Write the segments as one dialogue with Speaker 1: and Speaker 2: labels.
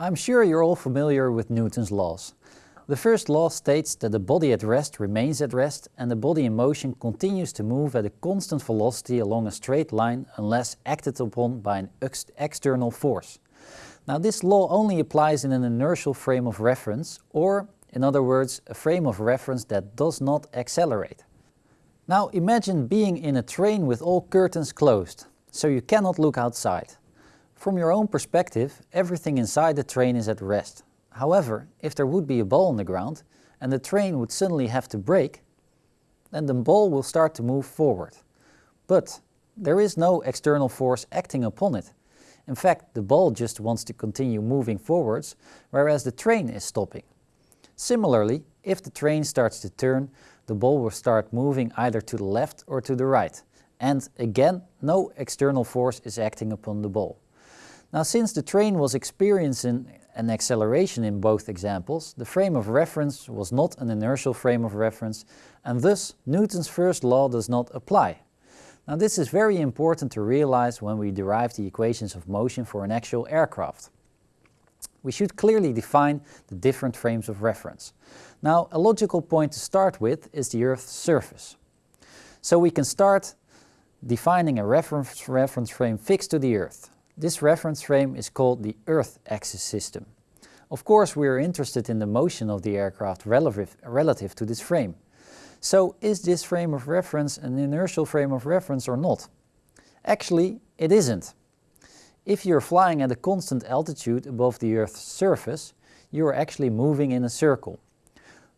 Speaker 1: I'm sure you're all familiar with Newton's laws. The first law states that the body at rest remains at rest and the body in motion continues to move at a constant velocity along a straight line unless acted upon by an ex external force. Now this law only applies in an inertial frame of reference or, in other words, a frame of reference that does not accelerate. Now imagine being in a train with all curtains closed, so you cannot look outside. From your own perspective, everything inside the train is at rest. However, if there would be a ball on the ground and the train would suddenly have to brake, then the ball will start to move forward. But there is no external force acting upon it. In fact, the ball just wants to continue moving forwards, whereas the train is stopping. Similarly, if the train starts to turn, the ball will start moving either to the left or to the right. And again, no external force is acting upon the ball. Now since the train was experiencing an acceleration in both examples, the frame of reference was not an inertial frame of reference and thus Newton's first law does not apply. Now this is very important to realize when we derive the equations of motion for an actual aircraft. We should clearly define the different frames of reference. Now a logical point to start with is the Earth's surface. So we can start defining a reference, reference frame fixed to the Earth. This reference frame is called the Earth axis system. Of course we are interested in the motion of the aircraft relative, relative to this frame. So is this frame of reference an inertial frame of reference or not? Actually it isn't. If you're flying at a constant altitude above the Earth's surface, you are actually moving in a circle.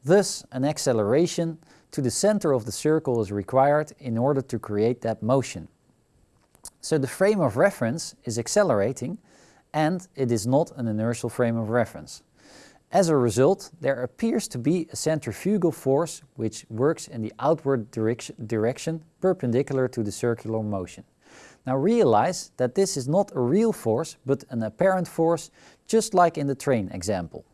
Speaker 1: Thus an acceleration to the center of the circle is required in order to create that motion. So the frame of reference is accelerating and it is not an inertial frame of reference. As a result, there appears to be a centrifugal force which works in the outward direction, direction perpendicular to the circular motion. Now realize that this is not a real force but an apparent force just like in the train example.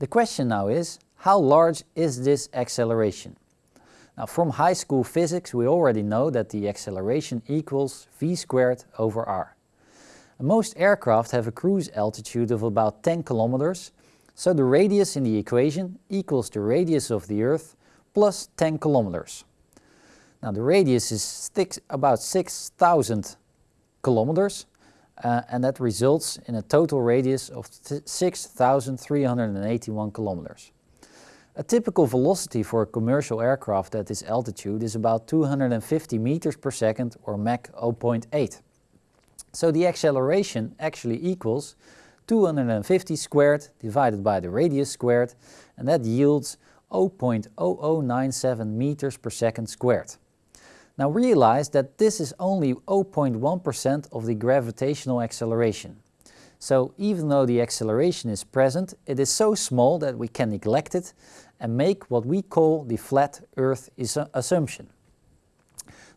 Speaker 1: The question now is, how large is this acceleration? Now from high school physics we already know that the acceleration equals v squared over r. Most aircraft have a cruise altitude of about 10 kilometers, so the radius in the equation equals the radius of the Earth plus 10 kilometers. Now the radius is six, about 6,000 kilometers uh, and that results in a total radius of 6,381 kilometers. A typical velocity for a commercial aircraft at this altitude is about 250 meters per second or Mach 0.8. So the acceleration actually equals 250 squared divided by the radius squared and that yields 0.0097 meters per second squared. Now realize that this is only 0.1% of the gravitational acceleration. So even though the acceleration is present, it is so small that we can neglect it and make what we call the flat Earth uh, assumption.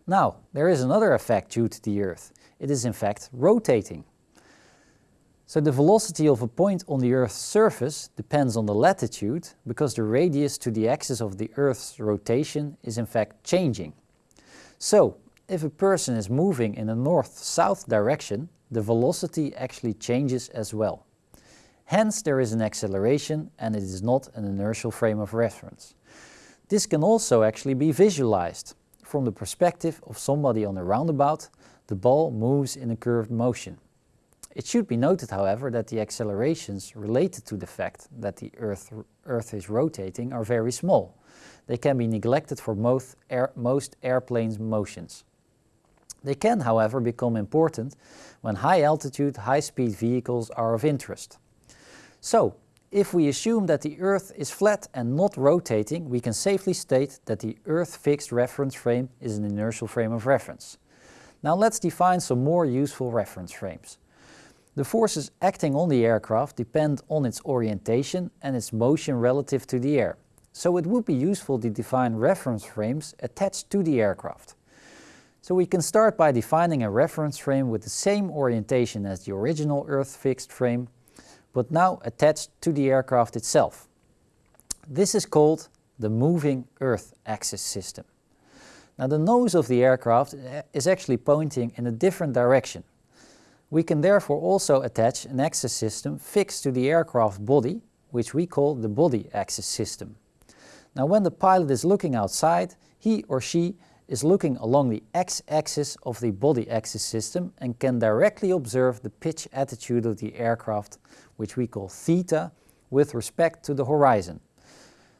Speaker 1: Now, there is another effect due to the Earth. It is in fact rotating. So the velocity of a point on the Earth's surface depends on the latitude because the radius to the axis of the Earth's rotation is in fact changing. So, if a person is moving in a north-south direction, the velocity actually changes as well. Hence there is an acceleration and it is not an inertial frame of reference. This can also actually be visualized. From the perspective of somebody on a roundabout, the ball moves in a curved motion. It should be noted, however, that the accelerations related to the fact that the Earth, Earth is rotating are very small. They can be neglected for most, air, most airplanes' motions. They can, however, become important when high-altitude, high-speed vehicles are of interest. So, if we assume that the Earth is flat and not rotating, we can safely state that the Earth fixed reference frame is an inertial frame of reference. Now let's define some more useful reference frames. The forces acting on the aircraft depend on its orientation and its motion relative to the air. So it would be useful to define reference frames attached to the aircraft. So we can start by defining a reference frame with the same orientation as the original Earth fixed frame but now attached to the aircraft itself. This is called the moving Earth axis system. Now the nose of the aircraft eh, is actually pointing in a different direction. We can therefore also attach an axis system fixed to the aircraft body, which we call the body axis system. Now when the pilot is looking outside, he or she is looking along the x-axis of the body axis system and can directly observe the pitch attitude of the aircraft, which we call theta, with respect to the horizon.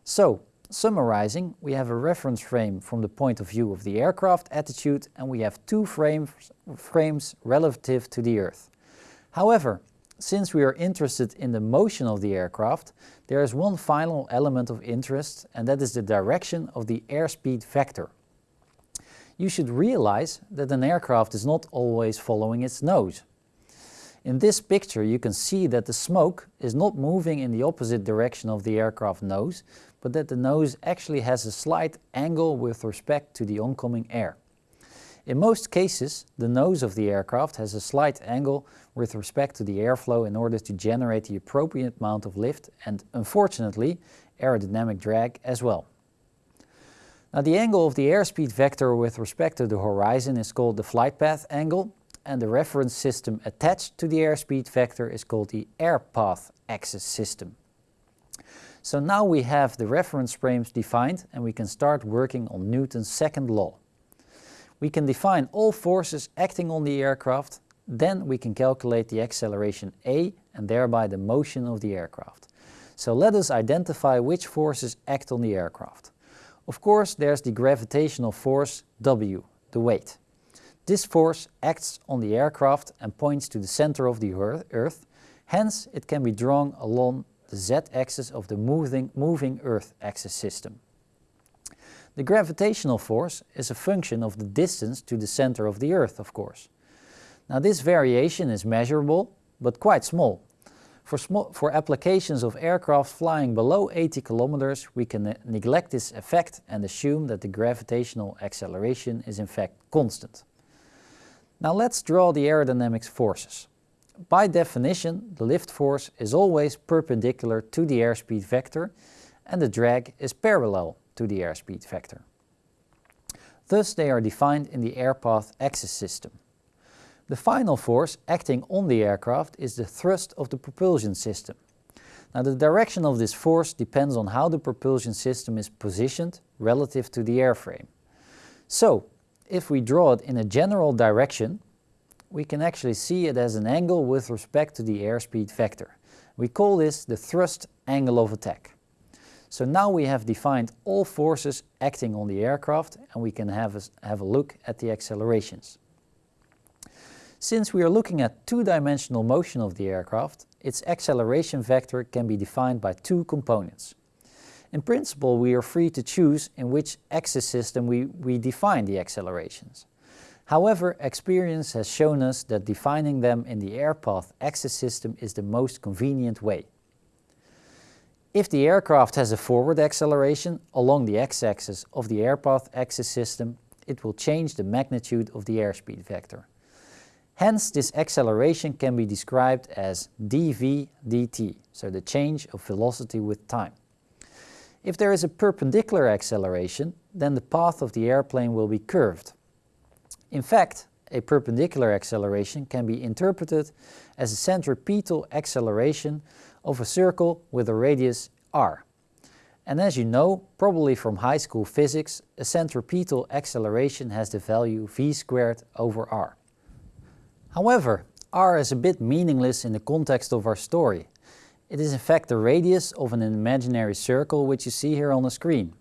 Speaker 1: So, summarizing, we have a reference frame from the point of view of the aircraft attitude and we have two frames, frames relative to the Earth. However, since we are interested in the motion of the aircraft, there is one final element of interest and that is the direction of the airspeed vector you should realize that an aircraft is not always following its nose. In this picture you can see that the smoke is not moving in the opposite direction of the aircraft nose, but that the nose actually has a slight angle with respect to the oncoming air. In most cases, the nose of the aircraft has a slight angle with respect to the airflow in order to generate the appropriate amount of lift and, unfortunately, aerodynamic drag as well. Now the angle of the airspeed vector with respect to the horizon is called the flight path angle and the reference system attached to the airspeed vector is called the air path axis system. So now we have the reference frames defined and we can start working on Newton's second law. We can define all forces acting on the aircraft, then we can calculate the acceleration a and thereby the motion of the aircraft. So let us identify which forces act on the aircraft. Of course, there's the gravitational force W, the weight. This force acts on the aircraft and points to the center of the Earth, hence it can be drawn along the z-axis of the moving, moving Earth axis system. The gravitational force is a function of the distance to the center of the Earth, of course. Now this variation is measurable, but quite small, for, for applications of aircraft flying below 80 kilometers, we can ne neglect this effect and assume that the gravitational acceleration is in fact constant. Now let's draw the aerodynamics forces. By definition, the lift force is always perpendicular to the airspeed vector and the drag is parallel to the airspeed vector. Thus they are defined in the airpath axis system. The final force acting on the aircraft is the thrust of the propulsion system. Now the direction of this force depends on how the propulsion system is positioned relative to the airframe. So, if we draw it in a general direction, we can actually see it as an angle with respect to the airspeed vector. We call this the thrust angle of attack. So now we have defined all forces acting on the aircraft and we can have a, have a look at the accelerations. Since we are looking at two-dimensional motion of the aircraft, its acceleration vector can be defined by two components. In principle, we are free to choose in which axis system we, we define the accelerations. However, experience has shown us that defining them in the airpath axis system is the most convenient way. If the aircraft has a forward acceleration along the x-axis of the airpath axis system, it will change the magnitude of the airspeed vector. Hence, this acceleration can be described as dv dt, so the change of velocity with time. If there is a perpendicular acceleration, then the path of the airplane will be curved. In fact, a perpendicular acceleration can be interpreted as a centripetal acceleration of a circle with a radius r. And as you know, probably from high school physics, a centripetal acceleration has the value v squared over r. However, r is a bit meaningless in the context of our story. It is in fact the radius of an imaginary circle which you see here on the screen.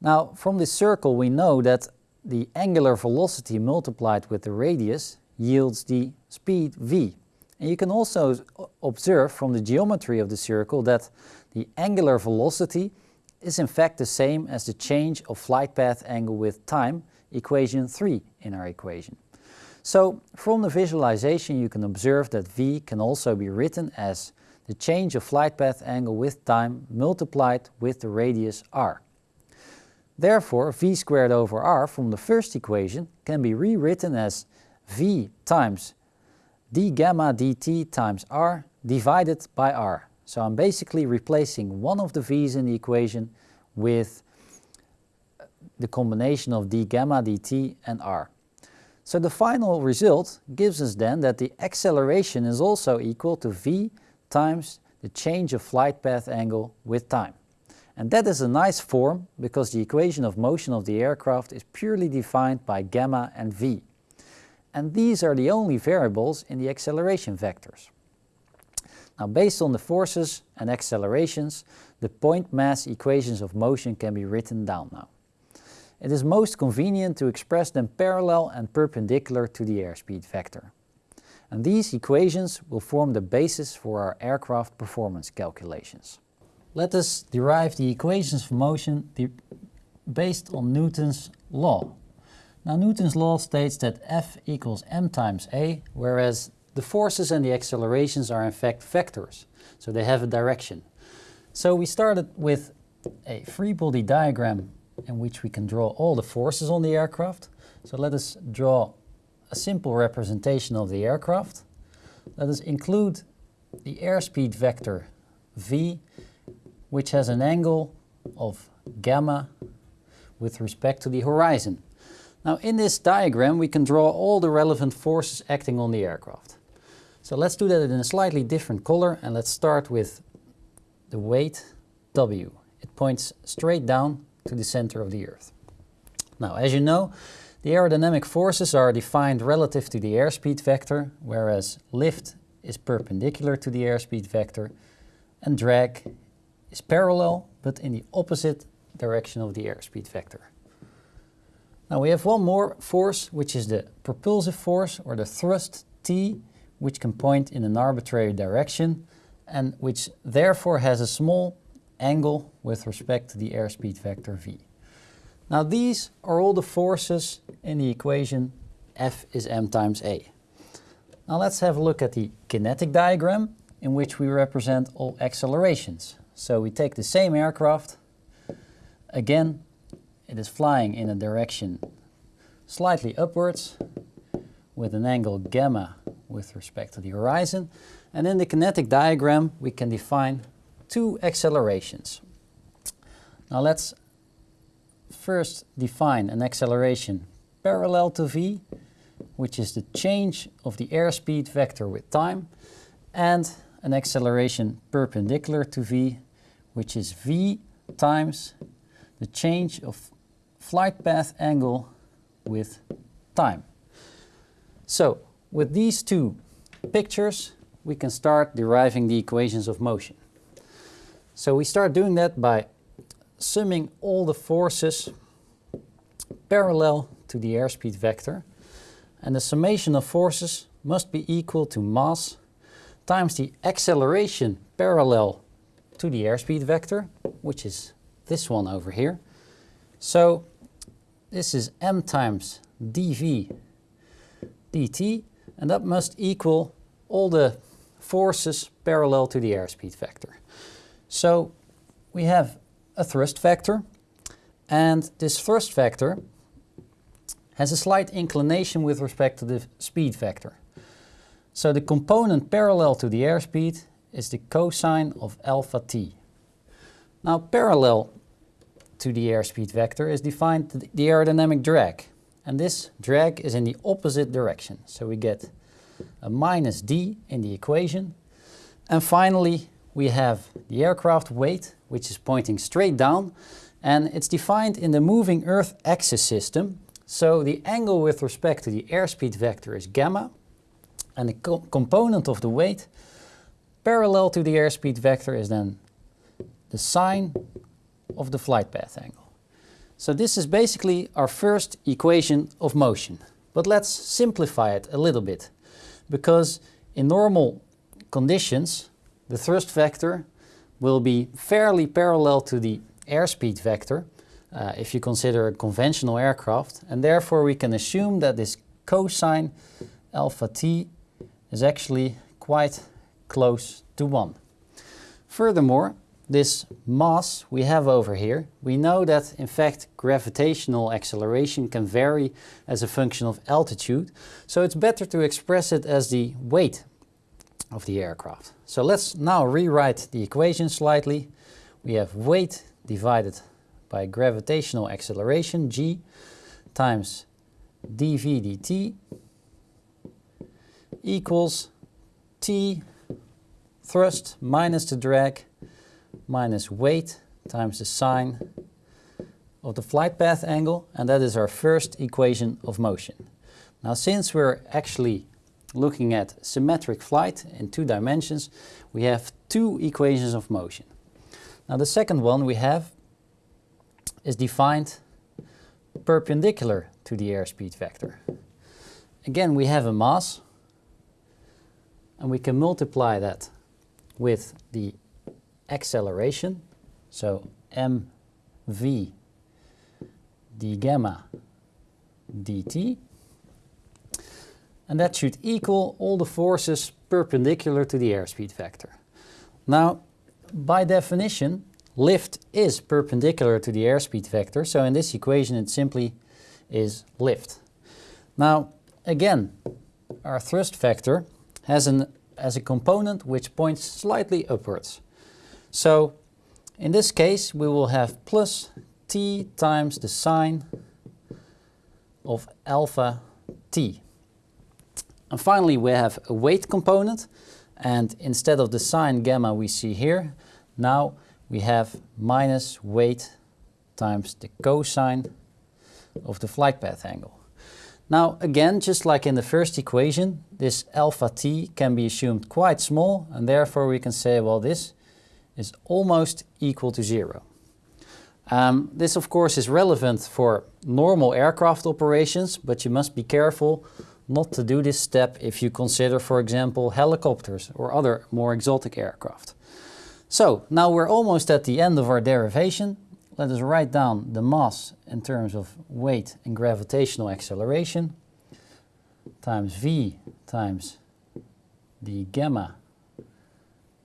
Speaker 1: Now from this circle we know that the angular velocity multiplied with the radius yields the speed v. And you can also observe from the geometry of the circle that the angular velocity is in fact the same as the change of flight path angle with time, equation 3 in our equation. So from the visualization you can observe that v can also be written as the change of flight path angle with time multiplied with the radius r. Therefore v squared over r from the first equation can be rewritten as v times d gamma dt times r divided by r. So I'm basically replacing one of the v's in the equation with the combination of d gamma dt and r. So the final result gives us then that the acceleration is also equal to v times the change of flight path angle with time. And that is a nice form because the equation of motion of the aircraft is purely defined by gamma and v. And these are the only variables in the acceleration vectors. Now based on the forces and accelerations, the point mass equations of motion can be written down now. It is most convenient to express them parallel and perpendicular to the airspeed vector. And these equations will form the basis for our aircraft performance calculations. Let us derive the equations for motion based on Newton's law. Now Newton's law states that F equals m times a, whereas the forces and the accelerations are in fact vectors, so they have a direction. So we started with a free body diagram in which we can draw all the forces on the aircraft. So let us draw a simple representation of the aircraft. Let us include the airspeed vector v, which has an angle of gamma with respect to the horizon. Now in this diagram we can draw all the relevant forces acting on the aircraft. So let's do that in a slightly different color and let's start with the weight W. It points straight down to the center of the Earth. Now as you know the aerodynamic forces are defined relative to the airspeed vector whereas lift is perpendicular to the airspeed vector and drag is parallel but in the opposite direction of the airspeed vector. Now we have one more force, which is the propulsive force or the thrust T, which can point in an arbitrary direction and which therefore has a small angle with respect to the airspeed vector V. Now these are all the forces in the equation F is m times a. Now let's have a look at the kinetic diagram in which we represent all accelerations. So we take the same aircraft, again it is flying in a direction slightly upwards with an angle gamma with respect to the horizon. And in the kinetic diagram we can define two accelerations. Now let's first define an acceleration parallel to v, which is the change of the airspeed vector with time, and an acceleration perpendicular to v, which is v times the change of flight path angle with time. So with these two pictures we can start deriving the equations of motion. So we start doing that by summing all the forces parallel to the airspeed vector and the summation of forces must be equal to mass times the acceleration parallel to the airspeed vector, which is this one over here. So this is m times dv dt, and that must equal all the forces parallel to the airspeed vector. So we have a thrust vector, and this thrust vector has a slight inclination with respect to the speed vector. So the component parallel to the airspeed is the cosine of alpha t. Now parallel to the airspeed vector is defined the aerodynamic drag. And this drag is in the opposite direction. So we get a minus d in the equation. And finally, we have the aircraft weight, which is pointing straight down. And it's defined in the moving Earth axis system. So the angle with respect to the airspeed vector is gamma. And the co component of the weight parallel to the airspeed vector is then the sine of the flight path angle. So this is basically our first equation of motion. But let's simplify it a little bit. Because in normal conditions, the thrust vector will be fairly parallel to the airspeed vector uh, if you consider a conventional aircraft. And therefore we can assume that this cosine alpha t is actually quite close to 1. Furthermore, this mass we have over here, we know that in fact gravitational acceleration can vary as a function of altitude, so it's better to express it as the weight of the aircraft. So let's now rewrite the equation slightly. We have weight divided by gravitational acceleration g times dv dt equals T thrust minus the drag minus weight times the sine of the flight path angle and that is our first equation of motion. Now since we're actually looking at symmetric flight in two dimensions we have two equations of motion. Now the second one we have is defined perpendicular to the airspeed vector. Again we have a mass and we can multiply that with the acceleration so mv d gamma dt. And that should equal all the forces perpendicular to the airspeed vector. Now, by definition, lift is perpendicular to the airspeed vector, so in this equation it simply is lift. Now, again, our thrust vector has, an, has a component which points slightly upwards. So, in this case, we will have plus t times the sine of alpha t. And finally we have a weight component and instead of the sine gamma we see here, now we have minus weight times the cosine of the flight path angle. Now again, just like in the first equation, this alpha t can be assumed quite small and therefore we can say, well, this is almost equal to zero. Um, this of course is relevant for normal aircraft operations, but you must be careful not to do this step if you consider, for example, helicopters or other more exotic aircraft. So now we're almost at the end of our derivation. Let us write down the mass in terms of weight and gravitational acceleration times v times the gamma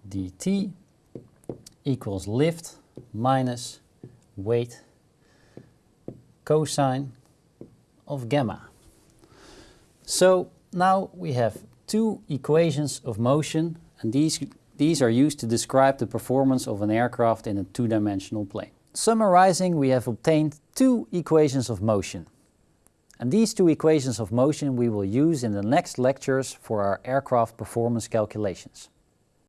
Speaker 1: dt equals lift minus weight cosine of gamma. So now we have two equations of motion and these, these are used to describe the performance of an aircraft in a two-dimensional plane. Summarizing, we have obtained two equations of motion. And these two equations of motion we will use in the next lectures for our aircraft performance calculations.